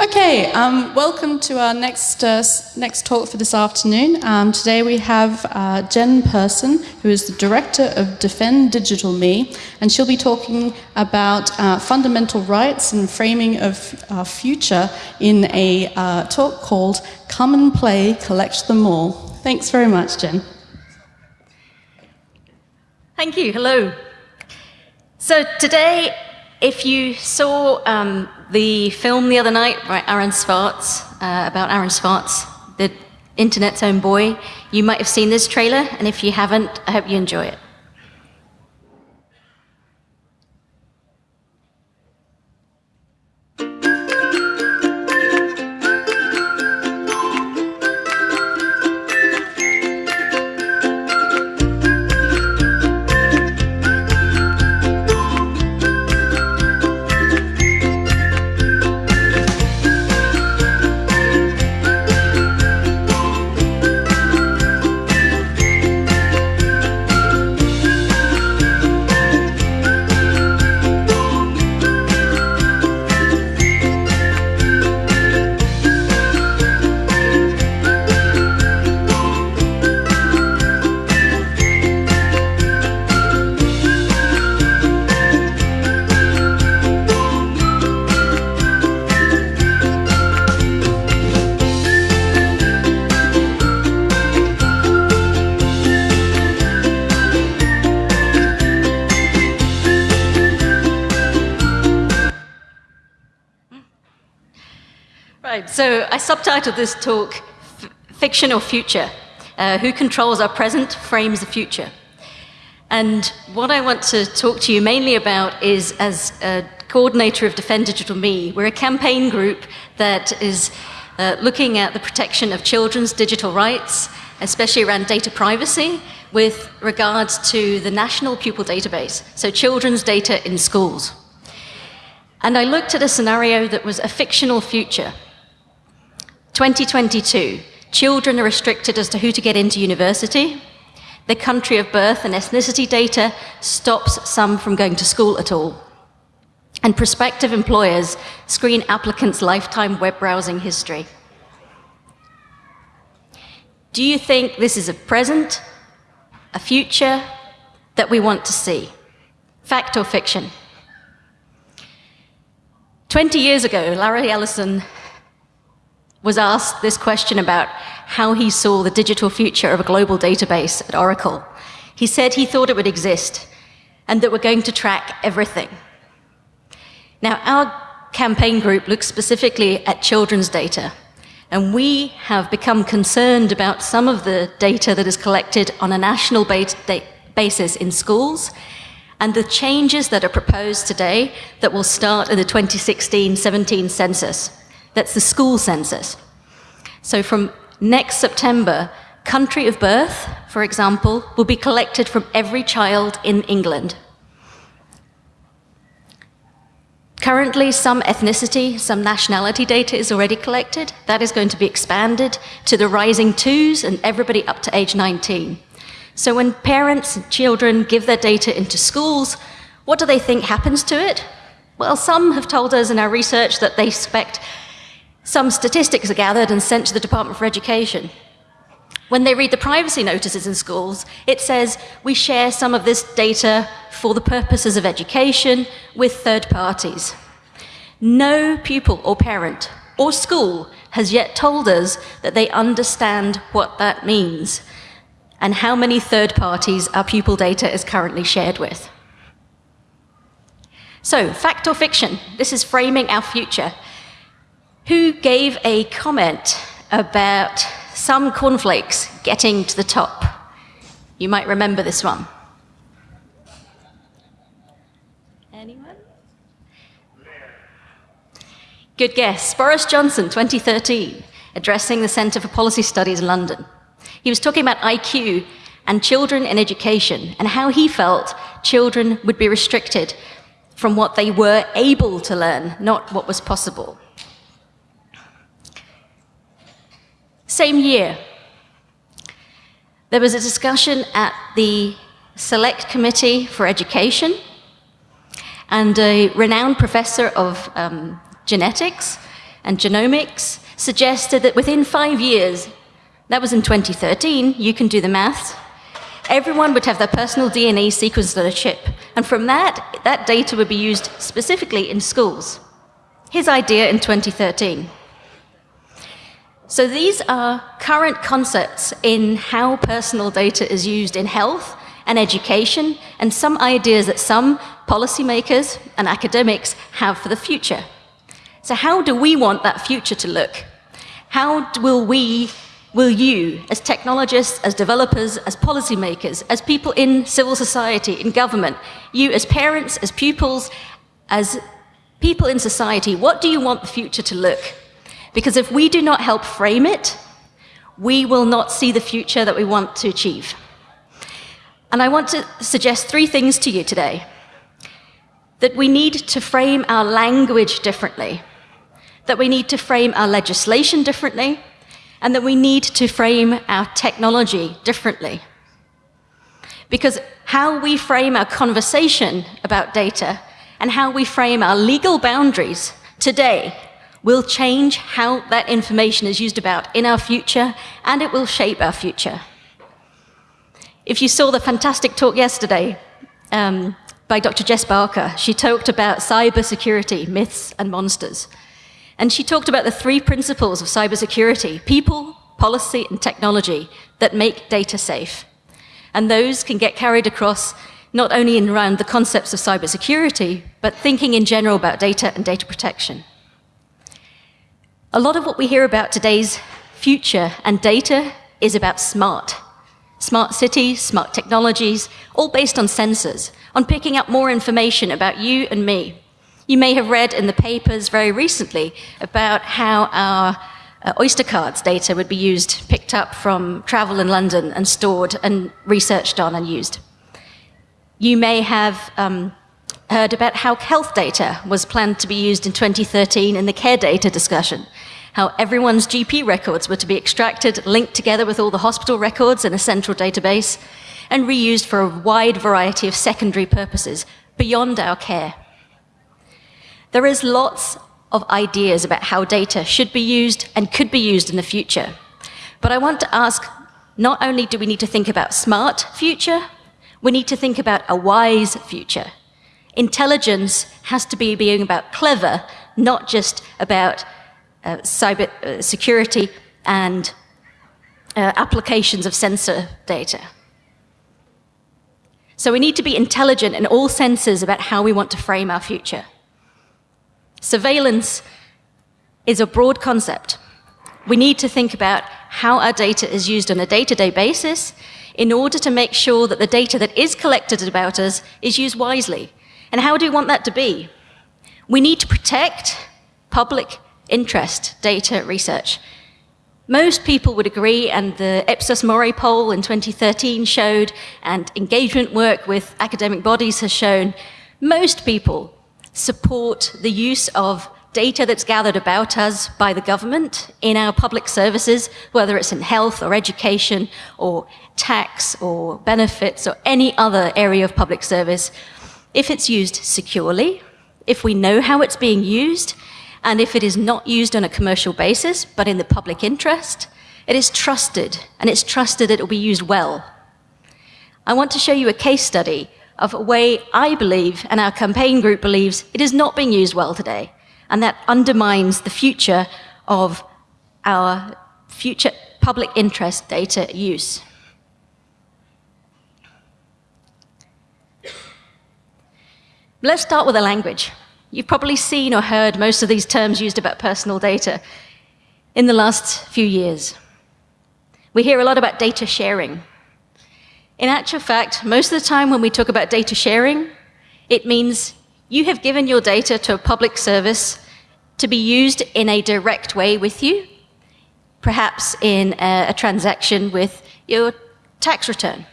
Okay, um, welcome to our next uh, next talk for this afternoon. Um, today we have uh, Jen Persson, who is the director of Defend Digital Me, and she'll be talking about uh, fundamental rights and framing of our future in a uh, talk called "Come and Play, Collect Them All." Thanks very much, Jen. Thank you. Hello. So today, if you saw um, the film the other night by Aaron Swartz, uh, about Aaron Swartz, the internet's own boy, you might have seen this trailer, and if you haven't, I hope you enjoy it. Subtitled this talk Fiction or Future? Uh, who controls our present frames the future? And what I want to talk to you mainly about is as a coordinator of Defend Digital Me, we're a campaign group that is uh, looking at the protection of children's digital rights, especially around data privacy, with regards to the National Pupil Database, so children's data in schools. And I looked at a scenario that was a fictional future, 2022, children are restricted as to who to get into university. The country of birth and ethnicity data stops some from going to school at all. And prospective employers screen applicants' lifetime web browsing history. Do you think this is a present, a future that we want to see? Fact or fiction? 20 years ago, Larry Ellison was asked this question about how he saw the digital future of a global database at Oracle. He said he thought it would exist and that we're going to track everything. Now, our campaign group looks specifically at children's data, and we have become concerned about some of the data that is collected on a national basis in schools and the changes that are proposed today that will start in the 2016-17 census. That's the school census. So from next September, country of birth, for example, will be collected from every child in England. Currently, some ethnicity, some nationality data is already collected. That is going to be expanded to the rising twos and everybody up to age 19. So when parents and children give their data into schools, what do they think happens to it? Well, some have told us in our research that they expect some statistics are gathered and sent to the Department for Education. When they read the privacy notices in schools, it says we share some of this data for the purposes of education with third parties. No pupil or parent or school has yet told us that they understand what that means and how many third parties our pupil data is currently shared with. So, fact or fiction? This is framing our future who gave a comment about some cornflakes getting to the top. You might remember this one. Anyone? Good guess. Boris Johnson, 2013, addressing the Centre for Policy Studies in London. He was talking about IQ and children in education and how he felt children would be restricted from what they were able to learn, not what was possible. Same year, there was a discussion at the Select Committee for Education, and a renowned professor of um, genetics and Genomics suggested that within five years, that was in 2013, you can do the maths, everyone would have their personal DNA sequenced on a chip. And from that, that data would be used specifically in schools. His idea in 2013. So these are current concepts in how personal data is used in health and education, and some ideas that some policymakers and academics have for the future. So how do we want that future to look? How will we, will you, as technologists, as developers, as policymakers, as people in civil society, in government, you as parents, as pupils, as people in society, what do you want the future to look? Because if we do not help frame it, we will not see the future that we want to achieve. And I want to suggest three things to you today. That we need to frame our language differently, that we need to frame our legislation differently, and that we need to frame our technology differently. Because how we frame our conversation about data and how we frame our legal boundaries today will change how that information is used about in our future, and it will shape our future. If you saw the fantastic talk yesterday um, by Dr. Jess Barker, she talked about cybersecurity, myths and monsters. And she talked about the three principles of cybersecurity, people, policy, and technology that make data safe. And those can get carried across not only in around the concepts of cybersecurity, but thinking in general about data and data protection. A lot of what we hear about today's future and data is about smart. Smart cities, smart technologies, all based on sensors, on picking up more information about you and me. You may have read in the papers very recently about how our uh, Oyster cards data would be used, picked up from travel in London and stored and researched on and used. You may have um, heard about how health data was planned to be used in 2013 in the care data discussion, how everyone's GP records were to be extracted, linked together with all the hospital records in a central database, and reused for a wide variety of secondary purposes beyond our care. There is lots of ideas about how data should be used and could be used in the future. But I want to ask, not only do we need to think about smart future, we need to think about a wise future. Intelligence has to be being about clever, not just about uh, cyber uh, security and uh, applications of sensor data. So we need to be intelligent in all senses about how we want to frame our future. Surveillance is a broad concept. We need to think about how our data is used on a day-to-day -day basis in order to make sure that the data that is collected about us is used wisely. And how do we want that to be? We need to protect public interest data research. Most people would agree, and the Ipsos Mori poll in 2013 showed, and engagement work with academic bodies has shown, most people support the use of data that's gathered about us by the government in our public services, whether it's in health or education or tax or benefits or any other area of public service, if it's used securely, if we know how it's being used, and if it is not used on a commercial basis, but in the public interest, it is trusted, and it's trusted it will be used well. I want to show you a case study of a way I believe, and our campaign group believes, it is not being used well today, and that undermines the future of our future public interest data use. Let's start with the language. You've probably seen or heard most of these terms used about personal data in the last few years. We hear a lot about data sharing. In actual fact, most of the time when we talk about data sharing, it means you have given your data to a public service to be used in a direct way with you, perhaps in a, a transaction with your tax return,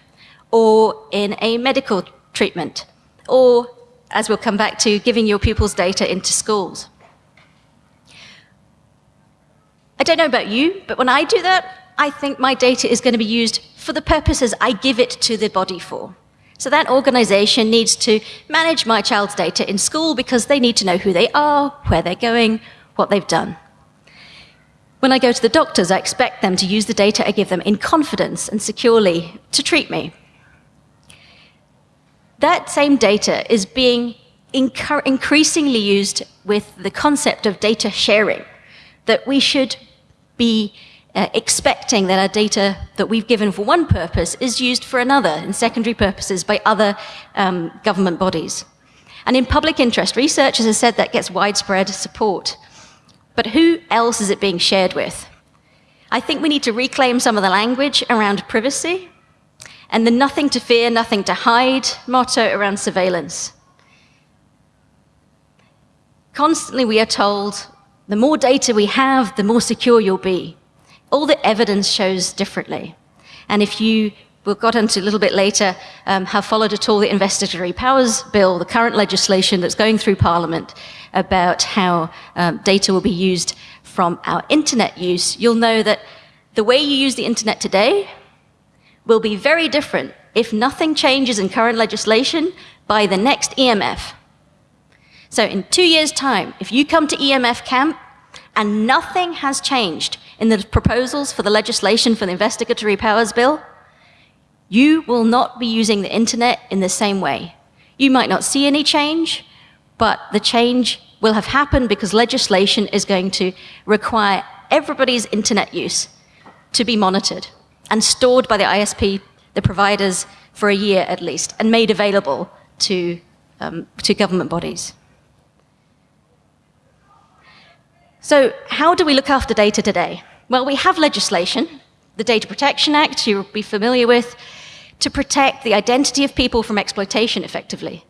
or in a medical treatment, or as we'll come back to, giving your pupils data into schools. I don't know about you, but when I do that, I think my data is going to be used for the purposes I give it to the body for. So that organization needs to manage my child's data in school because they need to know who they are, where they're going, what they've done. When I go to the doctors, I expect them to use the data I give them in confidence and securely to treat me. That same data is being increasingly used with the concept of data sharing, that we should be uh, expecting that our data that we've given for one purpose is used for another in secondary purposes by other um, government bodies. And in public interest research, as I said, that gets widespread support. But who else is it being shared with? I think we need to reclaim some of the language around privacy and the nothing to fear, nothing to hide motto around surveillance. Constantly we are told the more data we have, the more secure you'll be. All the evidence shows differently. And if you we'll got into a little bit later, um, have followed at all the investigatory powers bill, the current legislation that's going through Parliament about how um, data will be used from our internet use, you'll know that the way you use the internet today will be very different if nothing changes in current legislation by the next EMF. So in two years' time, if you come to EMF camp and nothing has changed in the proposals for the legislation for the investigatory powers bill, you will not be using the internet in the same way. You might not see any change, but the change will have happened because legislation is going to require everybody's internet use to be monitored and stored by the ISP, the providers, for a year at least, and made available to, um, to government bodies. So how do we look after data today? Well, we have legislation, the Data Protection Act, you'll be familiar with, to protect the identity of people from exploitation effectively.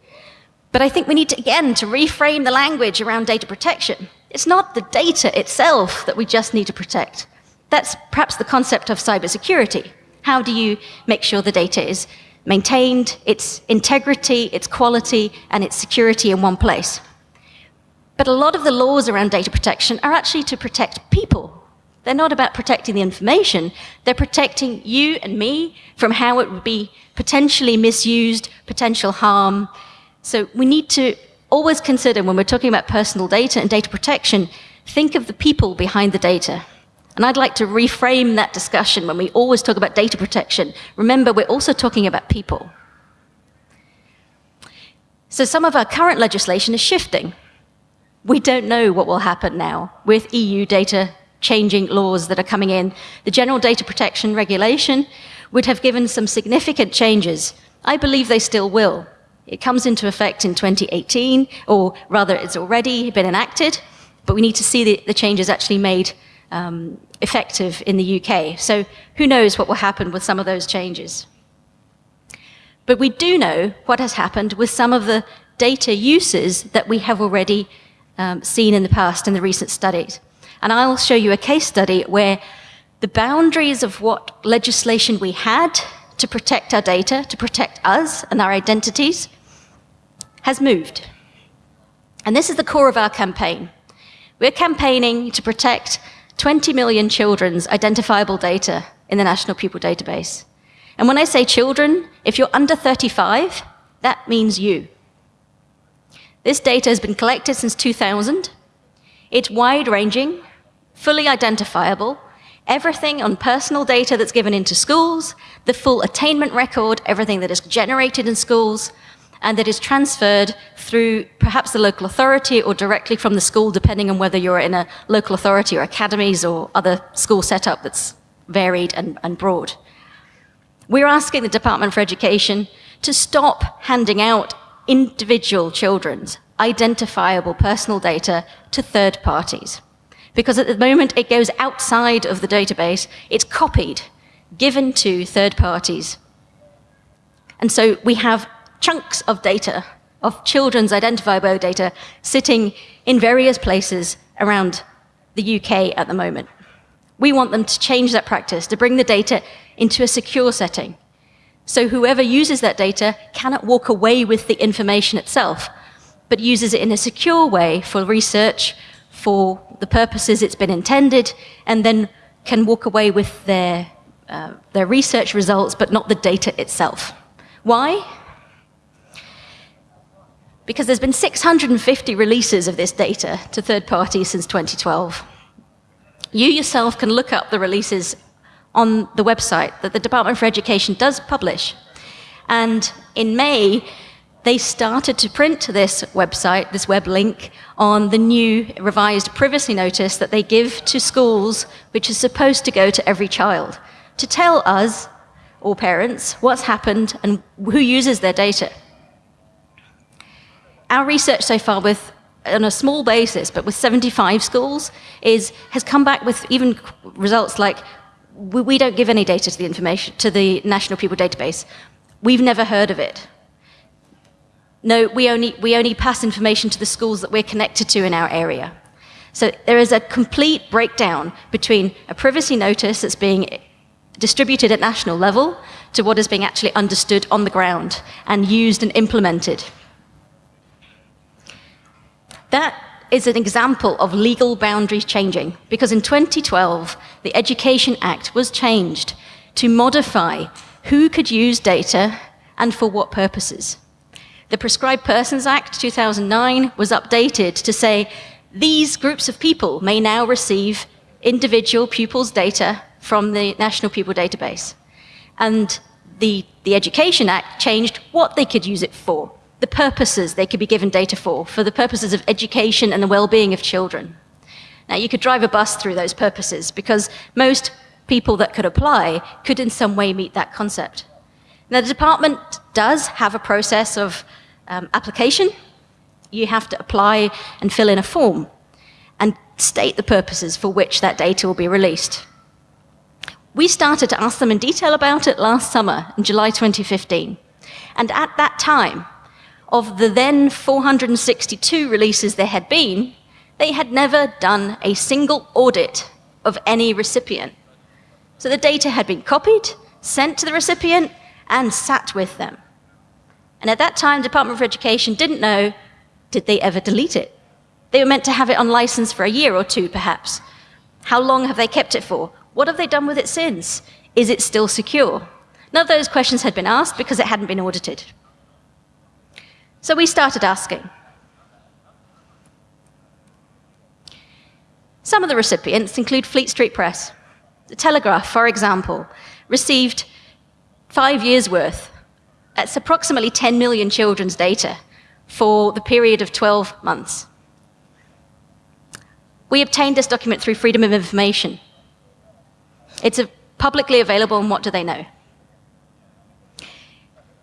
But I think we need to, again, to reframe the language around data protection. It's not the data itself that we just need to protect. That's perhaps the concept of cybersecurity. How do you make sure the data is maintained, its integrity, its quality, and its security in one place? But a lot of the laws around data protection are actually to protect people they're not about protecting the information, they're protecting you and me from how it would be potentially misused, potential harm. So we need to always consider when we're talking about personal data and data protection, think of the people behind the data. And I'd like to reframe that discussion when we always talk about data protection. Remember, we're also talking about people. So some of our current legislation is shifting. We don't know what will happen now with EU data changing laws that are coming in. The General Data Protection Regulation would have given some significant changes. I believe they still will. It comes into effect in 2018, or rather, it's already been enacted, but we need to see the, the changes actually made um, effective in the UK. So who knows what will happen with some of those changes. But we do know what has happened with some of the data uses that we have already um, seen in the past in the recent studies. And I'll show you a case study where the boundaries of what legislation we had to protect our data, to protect us and our identities, has moved. And this is the core of our campaign. We're campaigning to protect 20 million children's identifiable data in the National Pupil Database. And when I say children, if you're under 35, that means you. This data has been collected since 2000. It's wide ranging fully identifiable, everything on personal data that's given into schools, the full attainment record, everything that is generated in schools, and that is transferred through perhaps the local authority or directly from the school, depending on whether you're in a local authority or academies or other school setup that's varied and, and broad. We're asking the Department for Education to stop handing out individual children's identifiable personal data to third parties because at the moment it goes outside of the database, it's copied, given to third parties. And so we have chunks of data, of children's identifiable data, sitting in various places around the UK at the moment. We want them to change that practice, to bring the data into a secure setting. So whoever uses that data cannot walk away with the information itself, but uses it in a secure way for research, for the purposes it's been intended, and then can walk away with their, uh, their research results, but not the data itself. Why? Because there's been 650 releases of this data to third parties since 2012. You yourself can look up the releases on the website that the Department for Education does publish. And in May, they started to print this website, this web link, on the new revised privacy notice that they give to schools, which is supposed to go to every child, to tell us, or parents, what's happened and who uses their data. Our research so far with on a small basis, but with 75 schools, is, has come back with even results like we, we don't give any data to the information to the National Pupil Database. We've never heard of it. No, we only, we only pass information to the schools that we're connected to in our area. So there is a complete breakdown between a privacy notice that's being distributed at national level to what is being actually understood on the ground and used and implemented. That is an example of legal boundaries changing because in 2012, the Education Act was changed to modify who could use data and for what purposes. The Prescribed Persons Act 2009 was updated to say these groups of people may now receive individual pupils' data from the National Pupil Database. And the, the Education Act changed what they could use it for, the purposes they could be given data for, for the purposes of education and the well-being of children. Now, you could drive a bus through those purposes because most people that could apply could in some way meet that concept. Now, the department does have a process of um, application. You have to apply and fill in a form and state the purposes for which that data will be released. We started to ask them in detail about it last summer, in July 2015. And at that time, of the then 462 releases there had been, they had never done a single audit of any recipient. So the data had been copied, sent to the recipient, and sat with them. And at that time, Department for Education didn't know, did they ever delete it? They were meant to have it on license for a year or two, perhaps. How long have they kept it for? What have they done with it since? Is it still secure? None of those questions had been asked because it hadn't been audited. So we started asking. Some of the recipients include Fleet Street Press. The Telegraph, for example, received five years' worth. That's approximately 10 million children's data for the period of 12 months. We obtained this document through Freedom of Information. It's publicly available, and what do they know?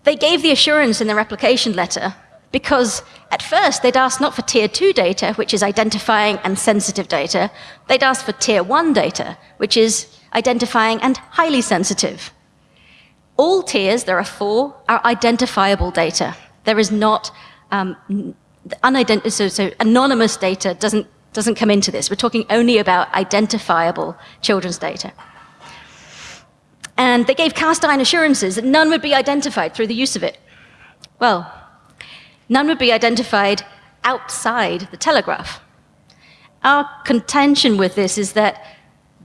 They gave the assurance in their application letter because at first they'd asked not for tier two data, which is identifying and sensitive data, they'd asked for tier one data, which is identifying and highly sensitive. All tiers, there are four, are identifiable data. There is not um, so, so anonymous data doesn't, doesn't come into this. We're talking only about identifiable children's data. And they gave cast iron assurances that none would be identified through the use of it. Well, none would be identified outside the telegraph. Our contention with this is that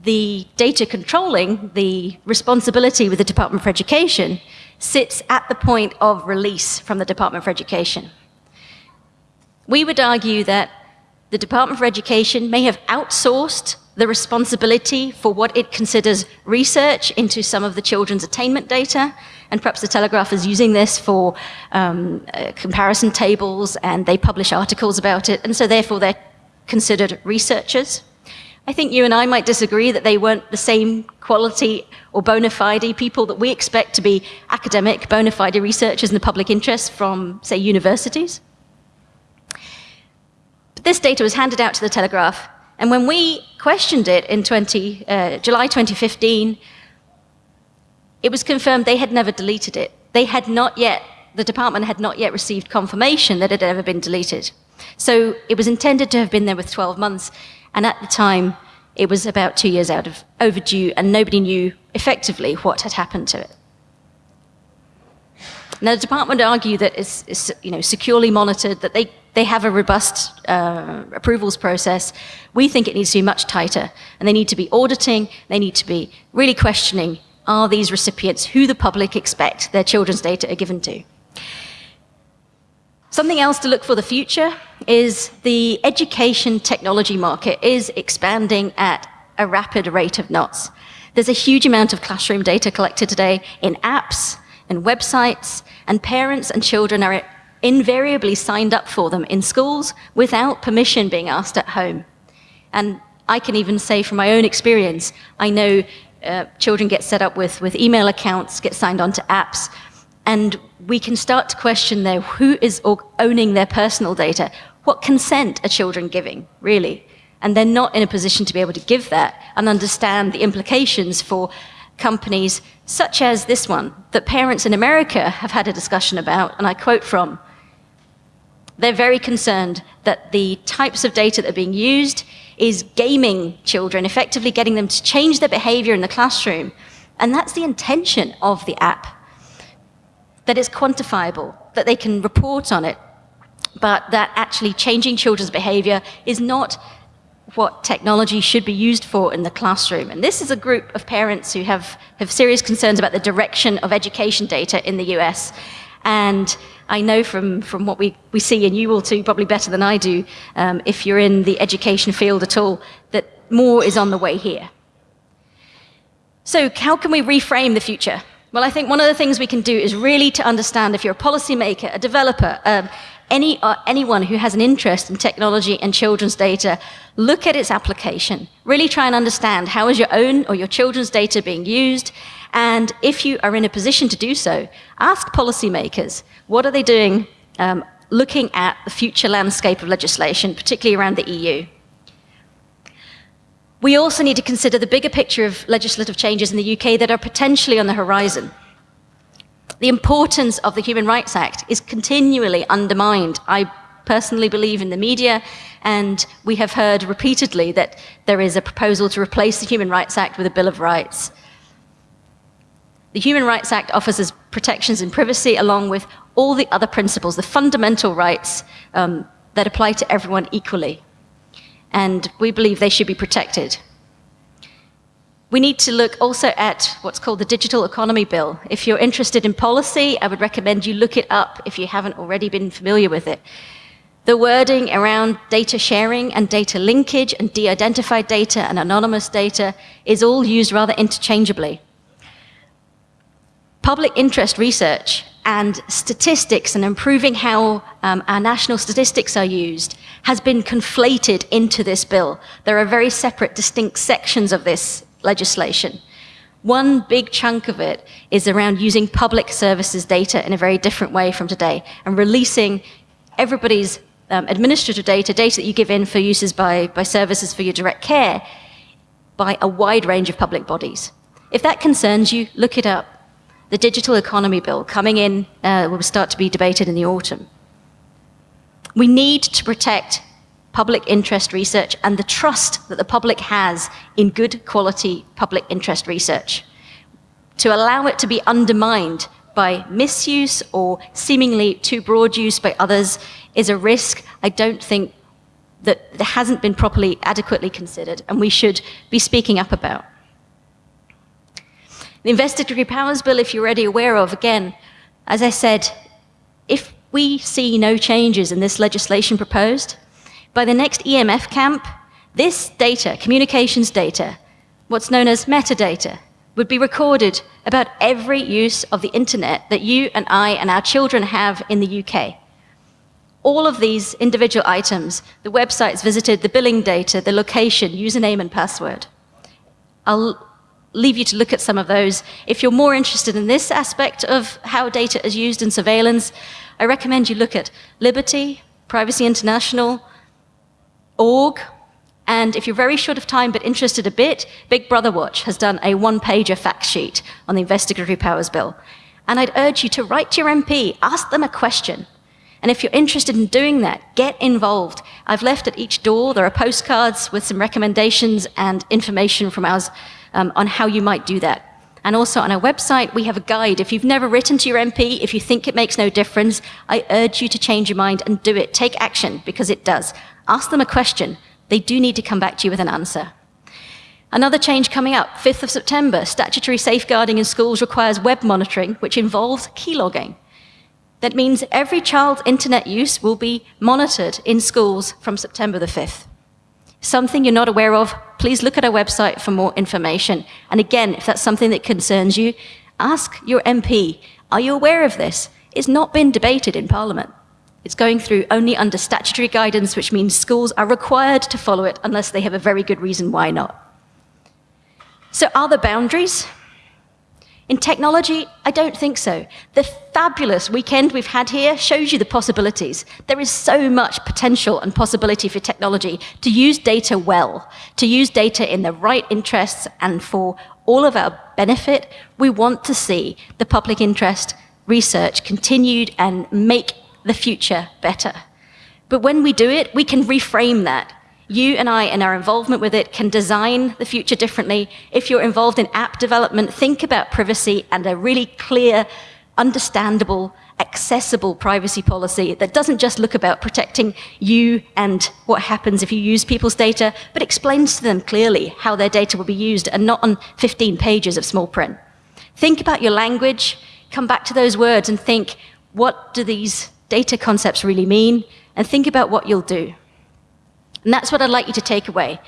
the data controlling, the responsibility with the Department for Education, sits at the point of release from the Department for Education. We would argue that the Department for Education may have outsourced the responsibility for what it considers research into some of the children's attainment data, and perhaps the Telegraph is using this for um, uh, comparison tables, and they publish articles about it, and so therefore they're considered researchers. I think you and I might disagree that they weren't the same quality or bona fide people that we expect to be academic, bona fide researchers in the public interest from, say, universities. But this data was handed out to the Telegraph and when we questioned it in 20, uh, July 2015, it was confirmed they had never deleted it. They had not yet, the department had not yet received confirmation that it had ever been deleted. So it was intended to have been there with 12 months, and at the time, it was about two years out of overdue, and nobody knew effectively what had happened to it. Now, the department argue that it's, it's you know, securely monitored, that they they have a robust uh, approvals process. We think it needs to be much tighter, and they need to be auditing, they need to be really questioning, are these recipients who the public expect their children's data are given to? Something else to look for the future is the education technology market is expanding at a rapid rate of knots. There's a huge amount of classroom data collected today in apps and websites, and parents and children are invariably signed up for them in schools without permission being asked at home. And I can even say from my own experience, I know uh, children get set up with, with email accounts, get signed on to apps, and we can start to question there who is owning their personal data. What consent are children giving, really? And they're not in a position to be able to give that and understand the implications for companies such as this one that parents in America have had a discussion about, and I quote from, they're very concerned that the types of data that are being used is gaming children, effectively getting them to change their behavior in the classroom. And that's the intention of the app. That it's quantifiable, that they can report on it, but that actually changing children's behavior is not what technology should be used for in the classroom. And this is a group of parents who have, have serious concerns about the direction of education data in the US. And I know from, from what we, we see, and you will too, probably better than I do, um, if you're in the education field at all, that more is on the way here. So how can we reframe the future? Well, I think one of the things we can do is really to understand if you're a policymaker, a developer, um, any, uh, anyone who has an interest in technology and children's data, look at its application. Really try and understand how is your own or your children's data being used, and if you are in a position to do so, ask policymakers, what are they doing um, looking at the future landscape of legislation, particularly around the EU? We also need to consider the bigger picture of legislative changes in the UK that are potentially on the horizon. The importance of the Human Rights Act is continually undermined. I personally believe in the media, and we have heard repeatedly that there is a proposal to replace the Human Rights Act with a Bill of Rights. The Human Rights Act offers us protections in privacy along with all the other principles, the fundamental rights um, that apply to everyone equally. And we believe they should be protected. We need to look also at what's called the Digital Economy Bill. If you're interested in policy, I would recommend you look it up if you haven't already been familiar with it. The wording around data sharing and data linkage and de-identified data and anonymous data is all used rather interchangeably public interest research and statistics and improving how um, our national statistics are used has been conflated into this bill. There are very separate, distinct sections of this legislation. One big chunk of it is around using public services data in a very different way from today and releasing everybody's um, administrative data, data that you give in for uses by, by services for your direct care, by a wide range of public bodies. If that concerns you, look it up the Digital Economy Bill coming in uh, will start to be debated in the autumn. We need to protect public interest research and the trust that the public has in good quality public interest research. To allow it to be undermined by misuse or seemingly too broad use by others is a risk I don't think that hasn't been properly adequately considered and we should be speaking up about. The Investigatory Powers Bill, if you're already aware of, again, as I said, if we see no changes in this legislation proposed, by the next EMF camp, this data, communications data, what's known as metadata, would be recorded about every use of the internet that you and I and our children have in the UK. All of these individual items, the websites visited, the billing data, the location, username and password. I'll leave you to look at some of those. If you're more interested in this aspect of how data is used in surveillance, I recommend you look at Liberty, Privacy International, org, and if you're very short of time but interested a bit, Big Brother Watch has done a one-pager fact sheet on the Investigatory Powers Bill. And I'd urge you to write to your MP, ask them a question. And if you're interested in doing that, get involved. I've left at each door, there are postcards with some recommendations and information from us um, on how you might do that. And also on our website, we have a guide. If you've never written to your MP, if you think it makes no difference, I urge you to change your mind and do it. Take action, because it does. Ask them a question. They do need to come back to you with an answer. Another change coming up, 5th of September, statutory safeguarding in schools requires web monitoring, which involves keylogging. That means every child's internet use will be monitored in schools from September the 5th. Something you're not aware of, please look at our website for more information. And again, if that's something that concerns you, ask your MP, are you aware of this? It's not been debated in Parliament. It's going through only under statutory guidance, which means schools are required to follow it unless they have a very good reason why not. So are there boundaries? In technology, I don't think so. The fabulous weekend we've had here shows you the possibilities. There is so much potential and possibility for technology to use data well, to use data in the right interests and for all of our benefit. We want to see the public interest research continued and make the future better. But when we do it, we can reframe that you and I, in our involvement with it, can design the future differently. If you're involved in app development, think about privacy and a really clear, understandable, accessible privacy policy that doesn't just look about protecting you and what happens if you use people's data, but explains to them clearly how their data will be used and not on 15 pages of small print. Think about your language, come back to those words and think, what do these data concepts really mean? And think about what you'll do. And that's what I'd like you to take away.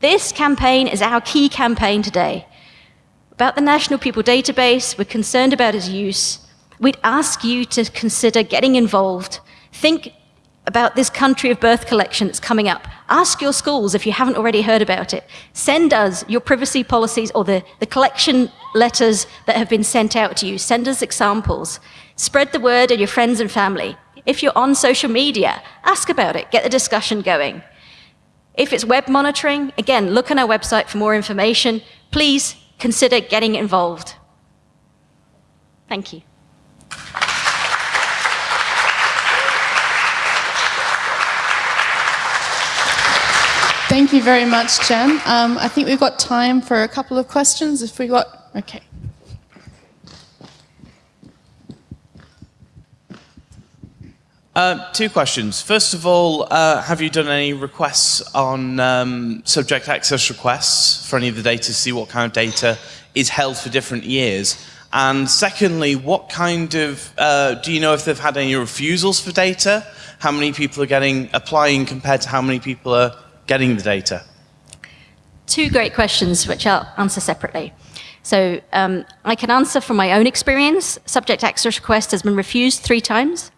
This campaign is our key campaign today. About the National Pupil Database, we're concerned about its use. We'd ask you to consider getting involved. Think about this country of birth collection that's coming up. Ask your schools if you haven't already heard about it. Send us your privacy policies or the, the collection letters that have been sent out to you. Send us examples. Spread the word to your friends and family. If you're on social media, ask about it. Get the discussion going. If it's web monitoring, again, look on our website for more information. Please consider getting involved. Thank you. Thank you very much, Jen. Um, I think we've got time for a couple of questions. If we got, okay. Uh, two questions. First of all, uh, have you done any requests on um, subject access requests for any of the data to see what kind of data is held for different years? And secondly, what kind of, uh, do you know if they've had any refusals for data? How many people are getting, applying compared to how many people are getting the data? Two great questions, which I'll answer separately. So um, I can answer from my own experience. Subject access request has been refused three times.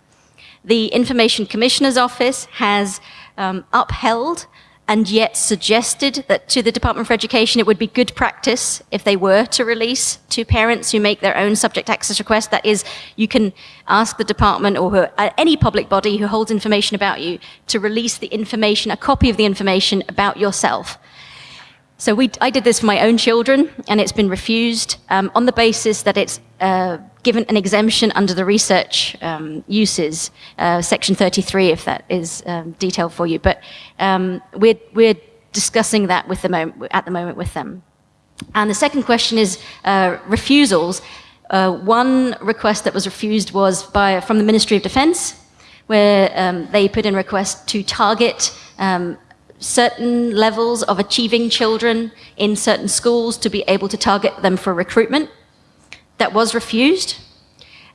The Information Commissioner's Office has um, upheld and yet suggested that to the Department for Education it would be good practice if they were to release to parents who make their own subject access request. That is, you can ask the department or uh, any public body who holds information about you to release the information, a copy of the information about yourself. So we, I did this for my own children, and it's been refused um, on the basis that it's uh, given an exemption under the research um, uses, uh, section 33, if that is um, detailed for you. But um, we're, we're discussing that with the at the moment with them. And the second question is uh, refusals. Uh, one request that was refused was by, from the Ministry of Defence, where um, they put in request to target um, certain levels of achieving children in certain schools to be able to target them for recruitment. That was refused.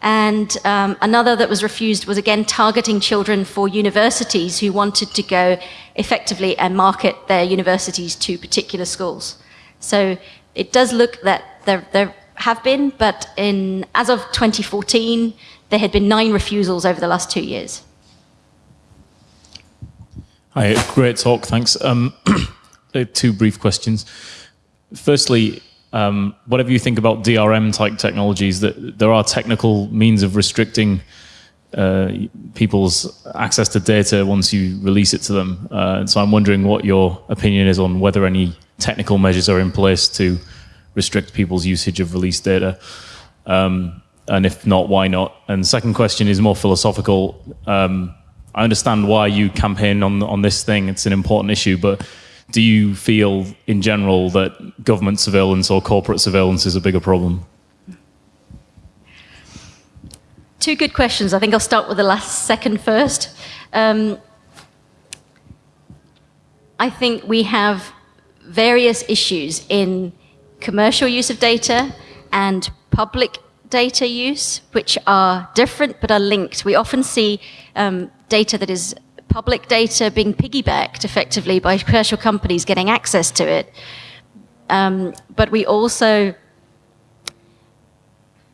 And um, another that was refused was again targeting children for universities who wanted to go effectively and market their universities to particular schools. So it does look that there, there have been, but in, as of 2014, there had been nine refusals over the last two years. Hi, great talk, thanks. Um, two brief questions. Firstly, um, whatever you think about DRM type technologies, that there are technical means of restricting uh, people's access to data once you release it to them. Uh, so I'm wondering what your opinion is on whether any technical measures are in place to restrict people's usage of released data. Um, and if not, why not? And second question is more philosophical. Um, I understand why you campaign on on this thing. It's an important issue, but do you feel in general that government surveillance or corporate surveillance is a bigger problem? Two good questions. I think I'll start with the last second first. Um, I think we have various issues in commercial use of data and public data use, which are different but are linked. We often see um, data that is public data being piggybacked effectively by commercial companies getting access to it. Um, but we also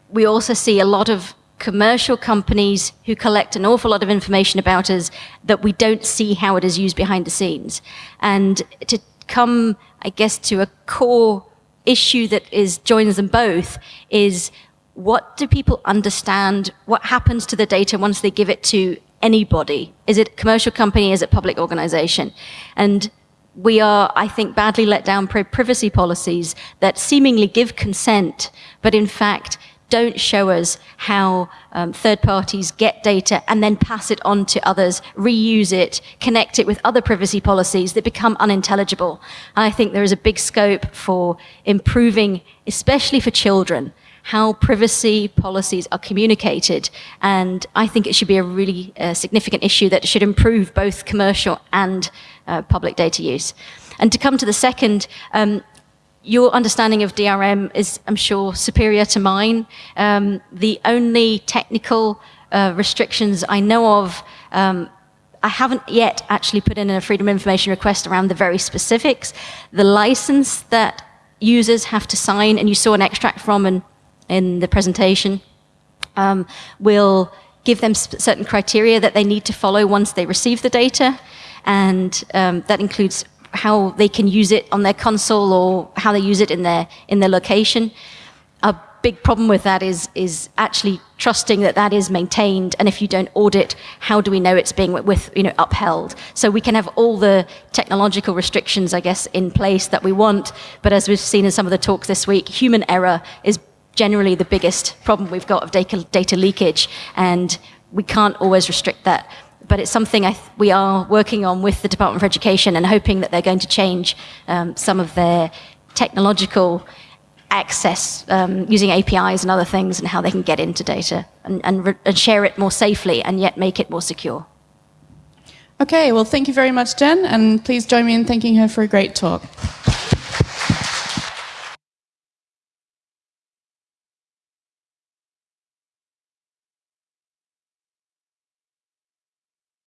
we also see a lot of commercial companies who collect an awful lot of information about us that we don't see how it is used behind the scenes. And to come, I guess, to a core issue that is joins them both is what do people understand? What happens to the data once they give it to anybody? Is it commercial company? Is it public organization? And we are, I think, badly let down by privacy policies that seemingly give consent, but in fact don't show us how um, third parties get data and then pass it on to others, reuse it, connect it with other privacy policies that become unintelligible. And I think there is a big scope for improving, especially for children, how privacy policies are communicated. And I think it should be a really uh, significant issue that should improve both commercial and uh, public data use. And to come to the second, um, your understanding of DRM is, I'm sure, superior to mine. Um, the only technical uh, restrictions I know of, um, I haven't yet actually put in a Freedom of Information request around the very specifics. The license that users have to sign, and you saw an extract from in, in the presentation, um, will give them certain criteria that they need to follow once they receive the data. And um, that includes how they can use it on their console or how they use it in their in their location. A big problem with that is is actually trusting that that is maintained and if you don't audit how do we know it's being with you know upheld so we can have all the technological restrictions i guess in place that we want but as we've seen in some of the talks this week human error is generally the biggest problem we've got of data, data leakage and we can't always restrict that but it's something we are working on with the Department of Education and hoping that they're going to change um, some of their technological access um, using APIs and other things and how they can get into data and, and, and share it more safely and yet make it more secure. Okay, well, thank you very much, Jen, and please join me in thanking her for a great talk.